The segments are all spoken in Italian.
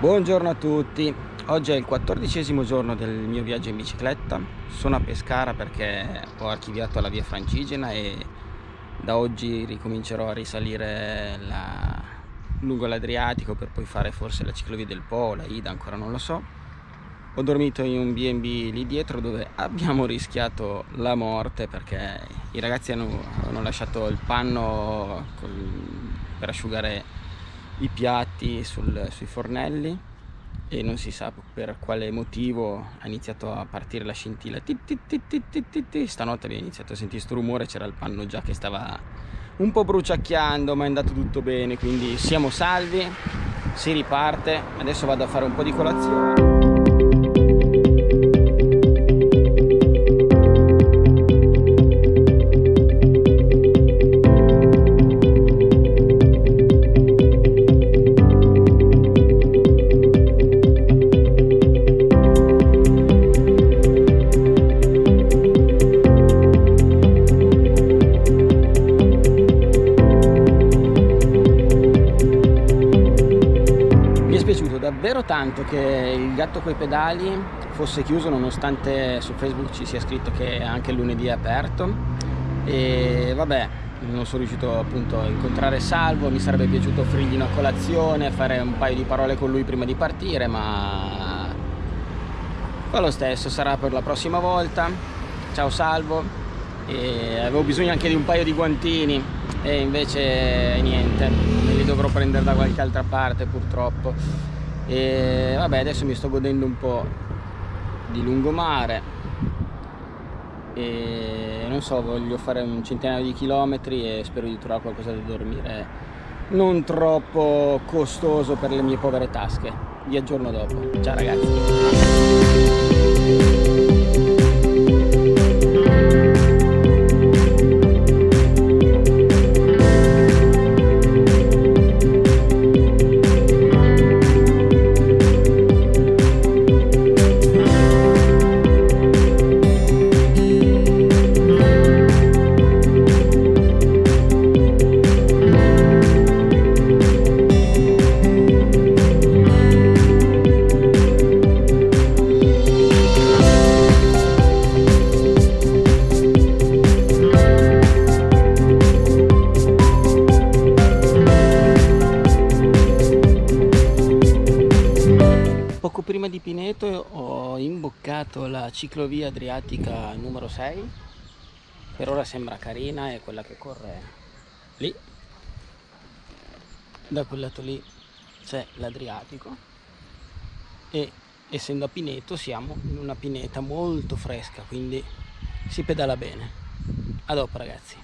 Buongiorno a tutti, oggi è il quattordicesimo giorno del mio viaggio in bicicletta, sono a Pescara perché ho archiviato la via Francigena e da oggi ricomincerò a risalire la... lungo l'Adriatico per poi fare forse la ciclovia del Po, la Ida, ancora non lo so. Ho dormito in un B&B lì dietro dove abbiamo rischiato la morte perché i ragazzi hanno, hanno lasciato il panno col... per asciugare i piatti sul, sui fornelli e non si sa per quale motivo ha iniziato a partire la scintilla. Stanotte abbiamo iniziato a sentire questo rumore c'era il panno già che stava un po' bruciacchiando ma è andato tutto bene quindi siamo salvi si riparte. Adesso vado a fare un po' di colazione davvero tanto che il gatto coi pedali fosse chiuso nonostante su Facebook ci sia scritto che anche lunedì è aperto. E vabbè non sono riuscito appunto a incontrare Salvo mi sarebbe piaciuto offrirgli una colazione fare un paio di parole con lui prima di partire ma fa lo stesso sarà per la prossima volta. Ciao Salvo. E avevo bisogno anche di un paio di guantini e invece niente me li dovrò prendere da qualche altra parte purtroppo e vabbè adesso mi sto godendo un po' di lungomare. E non so voglio fare un centinaio di chilometri e spero di trovare qualcosa da dormire. Non troppo costoso per le mie povere tasche. Vi aggiorno dopo. Ciao ragazzi prima di Pineto ho imboccato la ciclovia adriatica numero 6 per ora sembra carina è quella che corre lì. Da quel lato lì c'è l'Adriatico. E essendo a Pineto siamo in una pineta molto fresca quindi si pedala bene. A dopo ragazzi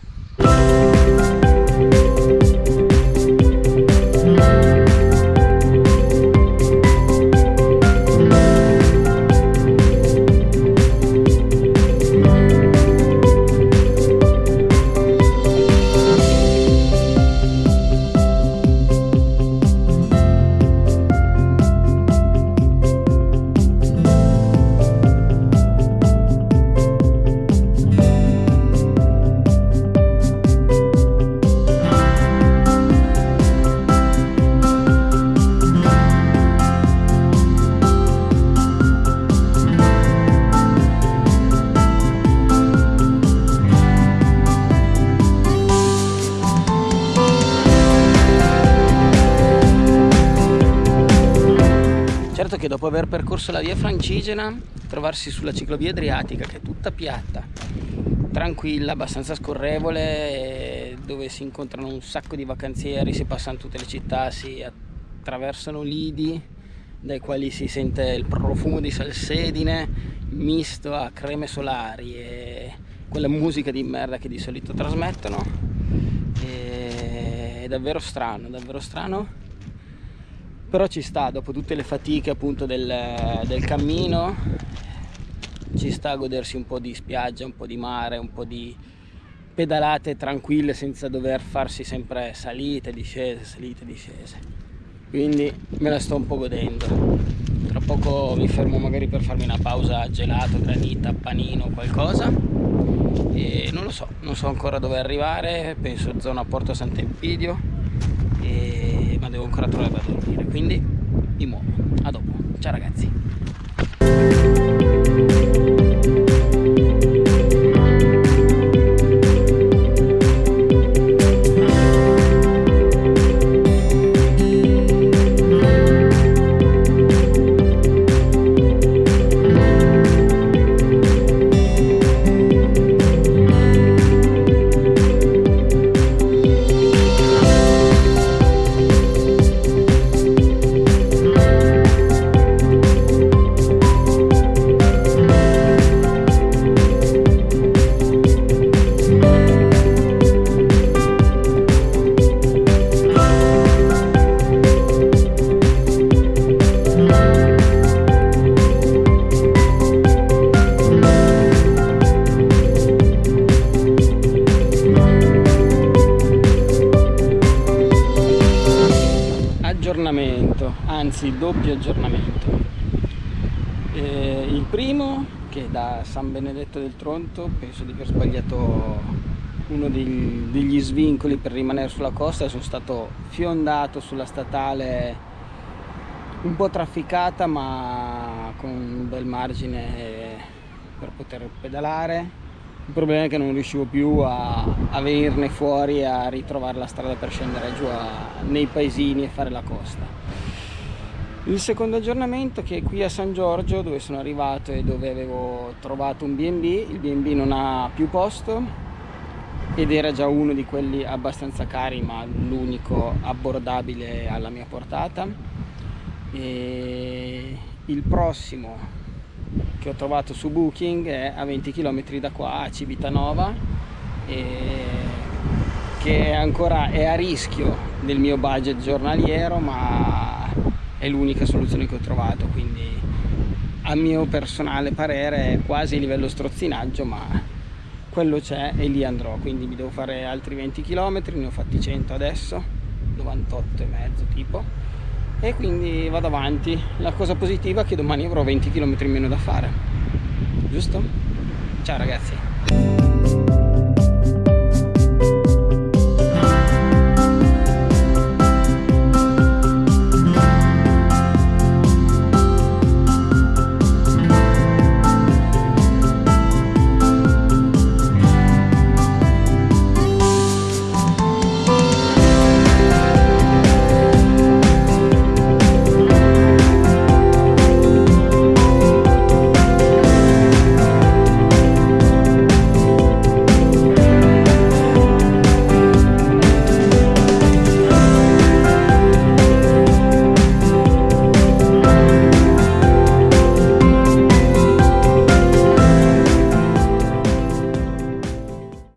che dopo aver percorso la via Francigena trovarsi sulla ciclovia Adriatica che è tutta piatta tranquilla, abbastanza scorrevole dove si incontrano un sacco di vacanzieri si passano tutte le città, si attraversano lidi dai quali si sente il profumo di salsedine misto a creme solari e quella musica di merda che di solito trasmettono. E è davvero strano, davvero strano però ci sta dopo tutte le fatiche appunto del, del cammino ci sta a godersi un po' di spiaggia, un po' di mare, un po' di pedalate tranquille senza dover farsi sempre salite, discese, salite, discese. Quindi me la sto un po' godendo. Tra poco mi fermo magari per farmi una pausa gelato, granita, panino, qualcosa. E non lo so, non so ancora dove arrivare. Penso zona Porto Sant'Empidio e... ma devo ancora trovato a dormire quindi mi muovo. A dopo. Ciao ragazzi anzi doppio aggiornamento. Eh, il primo che da San Benedetto del Tronto penso di aver sbagliato uno degli, degli svincoli per rimanere sulla costa sono stato fiondato sulla statale un po' trafficata ma con un bel margine per poter pedalare. Il problema è che non riuscivo più a, a venirne fuori a ritrovare la strada per scendere giù a, nei paesini e fare la costa il secondo aggiornamento che è qui a San Giorgio dove sono arrivato e dove avevo trovato un B&B il B&B non ha più posto ed era già uno di quelli abbastanza cari ma l'unico abbordabile alla mia portata. E il prossimo che ho trovato su Booking è a 20 km da qua a Civitanova che ancora è a rischio del mio budget giornaliero ma è l'unica soluzione che ho trovato quindi a mio personale parere è quasi a livello strozzinaggio ma quello c'è e lì andrò quindi mi devo fare altri 20 km ne ho fatti 100 adesso 98 e mezzo tipo e quindi vado avanti la cosa positiva è che domani avrò 20 km in meno da fare giusto? ciao ragazzi